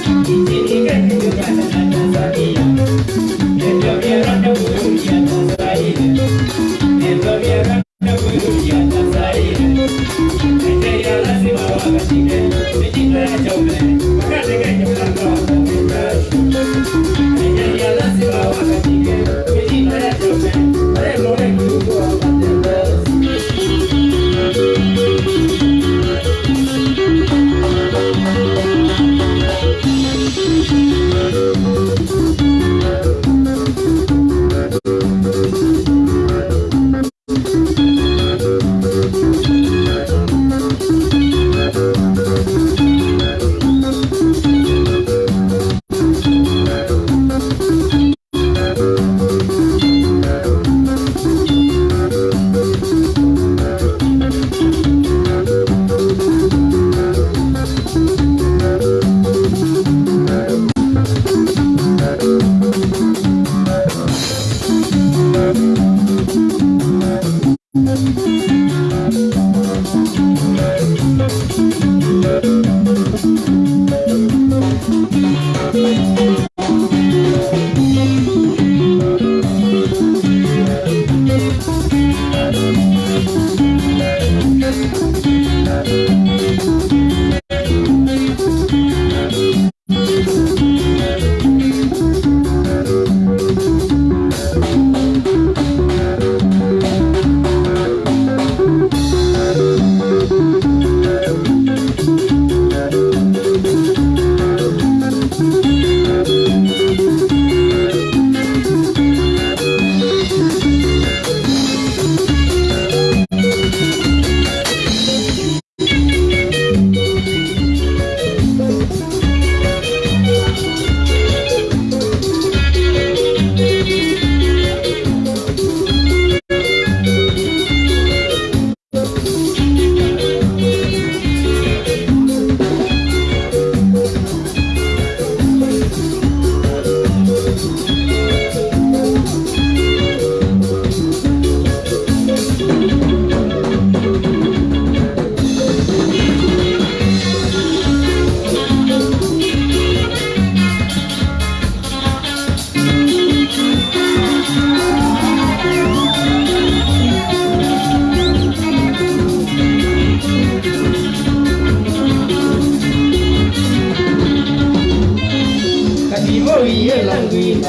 Thank you.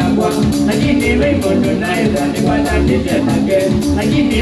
Managua Lakini Raymond Tunaida nipata tete take Lakini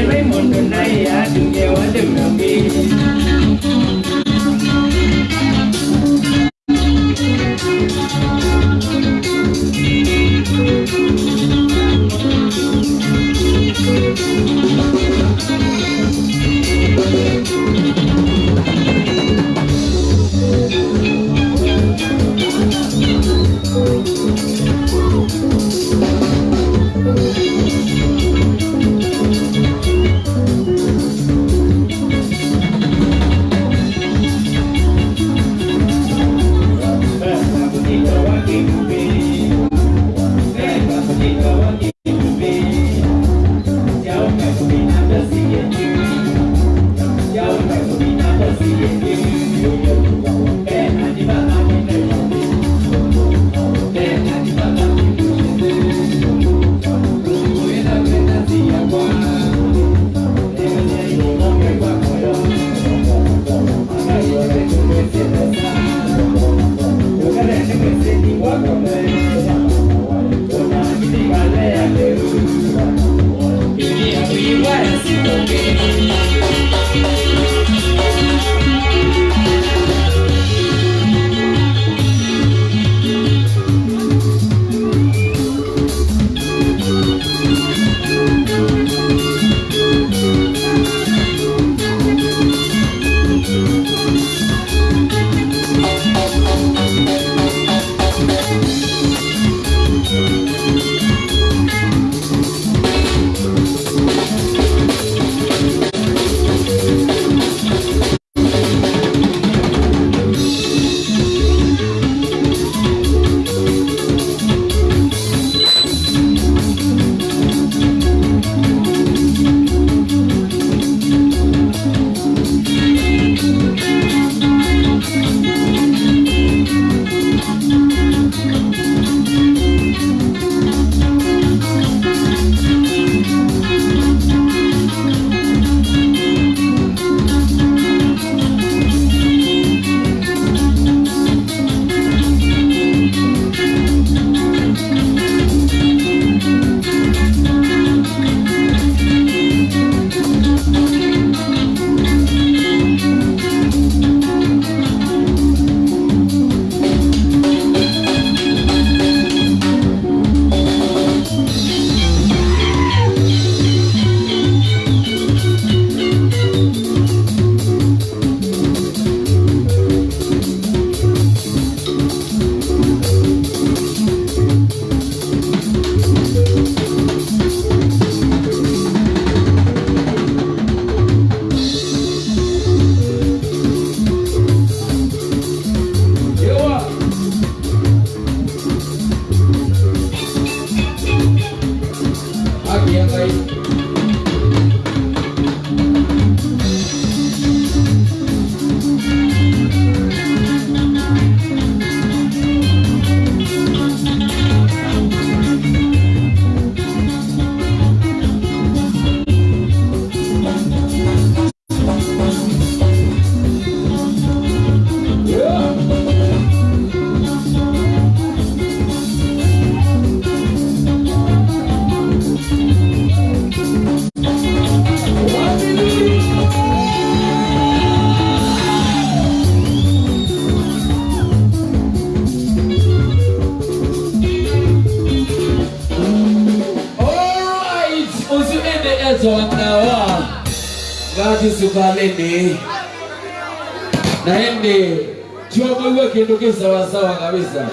nachizukaleni naende chiwakuiwe kindu kisawasawa kabisa.